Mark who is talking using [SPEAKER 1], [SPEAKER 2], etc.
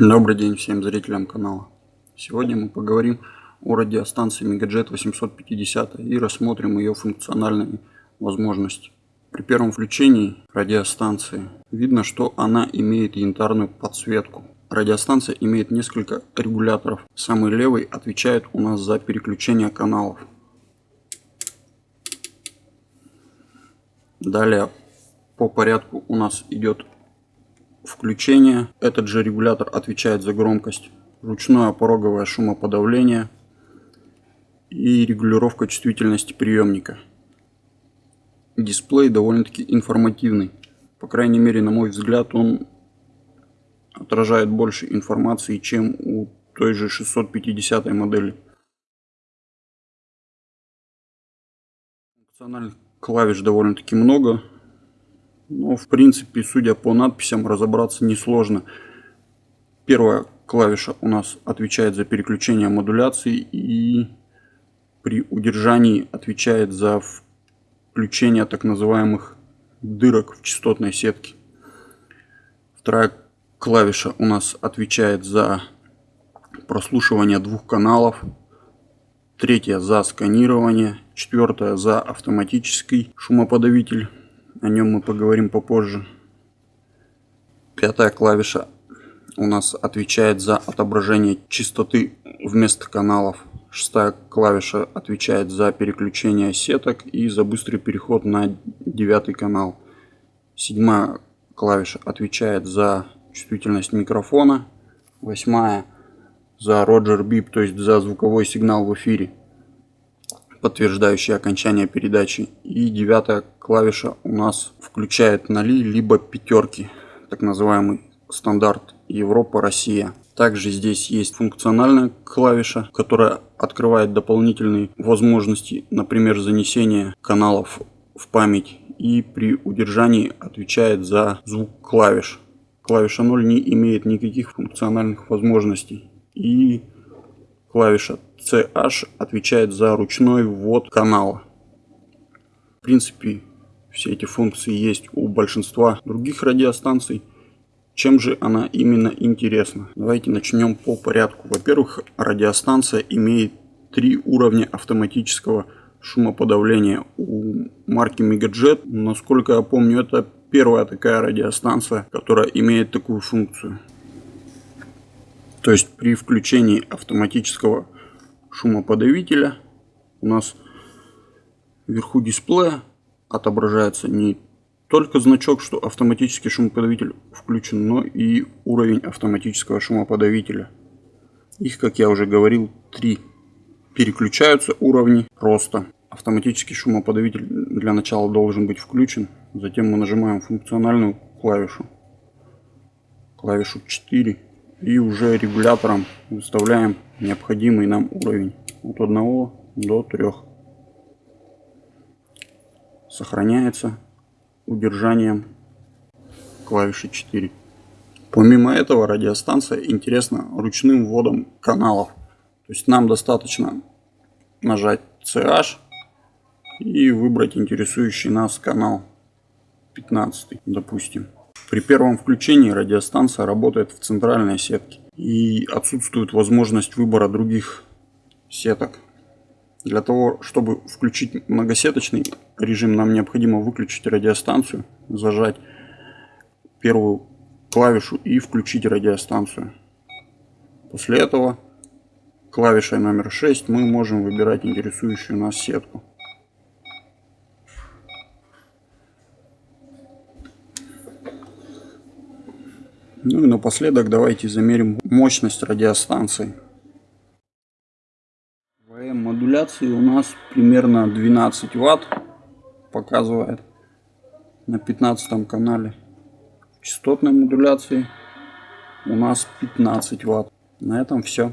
[SPEAKER 1] Добрый день всем зрителям канала. Сегодня мы поговорим о радиостанции Megajet 850 и рассмотрим ее функциональные возможности. При первом включении радиостанции видно, что она имеет янтарную подсветку. Радиостанция имеет несколько регуляторов. Самый левый отвечает у нас за переключение каналов. Далее по порядку у нас идет включение. Этот же регулятор отвечает за громкость. Ручное пороговое шумоподавление и регулировка чувствительности приемника. Дисплей довольно-таки информативный. По крайней мере, на мой взгляд, он отражает больше информации, чем у той же 650 модели. Функциональных клавиш довольно-таки много. Но, в принципе, судя по надписям, разобраться несложно. Первая клавиша у нас отвечает за переключение модуляции и при удержании отвечает за включение так называемых дырок в частотной сетке. Вторая клавиша у нас отвечает за прослушивание двух каналов. Третья за сканирование. Четвертая за автоматический шумоподавитель. О нем мы поговорим попозже. Пятая клавиша у нас отвечает за отображение частоты вместо каналов. Шестая клавиша отвечает за переключение сеток и за быстрый переход на девятый канал. Седьмая клавиша отвечает за чувствительность микрофона. Восьмая за Roger Beep, то есть за звуковой сигнал в эфире подтверждающий окончание передачи. И девятая клавиша у нас включает ноли либо пятерки, так называемый стандарт Европа-Россия. Также здесь есть функциональная клавиша, которая открывает дополнительные возможности, например, занесение каналов в память и при удержании отвечает за звук клавиш. Клавиша 0 не имеет никаких функциональных возможностей. И клавиша CH отвечает за ручной ввод канала. В принципе, все эти функции есть у большинства других радиостанций. Чем же она именно интересна? Давайте начнем по порядку. Во-первых, радиостанция имеет три уровня автоматического шумоподавления. У марки Megajet, насколько я помню, это первая такая радиостанция, которая имеет такую функцию. То есть при включении автоматического шумоподавителя у нас вверху дисплея отображается не только значок, что автоматический шумоподавитель включен, но и уровень автоматического шумоподавителя. Их, как я уже говорил, три. Переключаются уровни роста. Автоматический шумоподавитель для начала должен быть включен. Затем мы нажимаем функциональную клавишу. Клавишу 4 и уже регулятором выставляем необходимый нам уровень. От 1 до 3 сохраняется удержанием клавиши 4 помимо этого радиостанция интересна ручным вводом каналов. То есть нам достаточно нажать CH и выбрать интересующий нас канал 15 допустим при первом включении радиостанция работает в центральной сетке и отсутствует возможность выбора других сеток. Для того, чтобы включить многосеточный режим, нам необходимо выключить радиостанцию, зажать первую клавишу и включить радиостанцию. После этого клавишей номер 6 мы можем выбирать интересующую нас сетку. Ну и напоследок давайте замерим мощность радиостанции. ВМ модуляции у нас примерно 12 ватт показывает на 15 канале. В частотной модуляции у нас 15 ватт. На этом все.